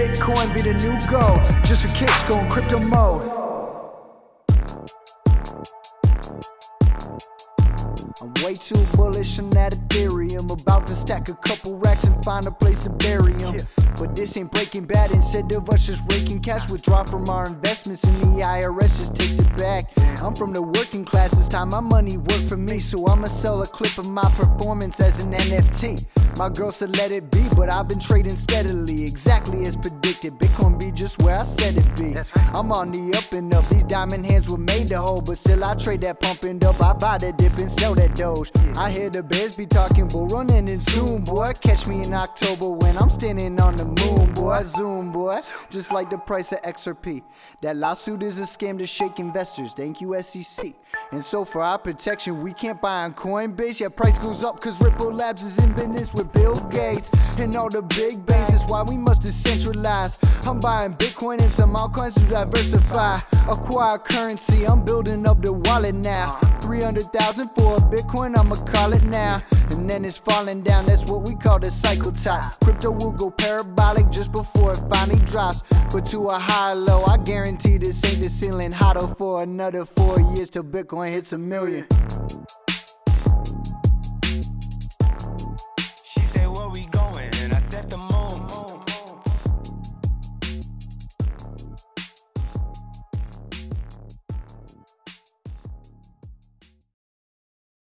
Bitcoin be the new gold. Just for kicks, going crypto mode. I'm way too bullish on that Ethereum. About to stack a couple racks and find a place to bury them. But this ain't breaking bad. Instead of us just raking cash, withdraw from our investments, and the IRS just takes it back. I'm from the working class, this time my money work for me. So I'ma sell a clip of my performance as an NFT. My girl said let it be, but I've been trading steadily, exactly as predicted. Bitcoin be just where I said it be. I'm on the up and up. These diamond hands were made to hold, but still I trade that pumping up. I buy that dip and sell that doge. I hear the bears be talking, bull running in Zoom, boy. Catch me in October when I'm standing on the moon, boy. Zoom, boy. Just like the price of XRP. That lawsuit is a scam to shake investors. Thank you, SEC. And so for our protection, we can't buy on Coinbase. Yeah, price goes up cause Ripple Labs is in business with Bill Gates and all the big banks. That's why we must decentralize. I'm buying Bitcoin and some altcoins to diversify. Acquire currency, I'm building up the wallet now. 300,000 for a Bitcoin, I'ma call it now. And then it's falling down, that's what we call the cycle top. Crypto will go parabolic just before it finally drops. But to a high low, I guarantee this ain't the ceiling. Hotter for another four years till Bitcoin hits a million.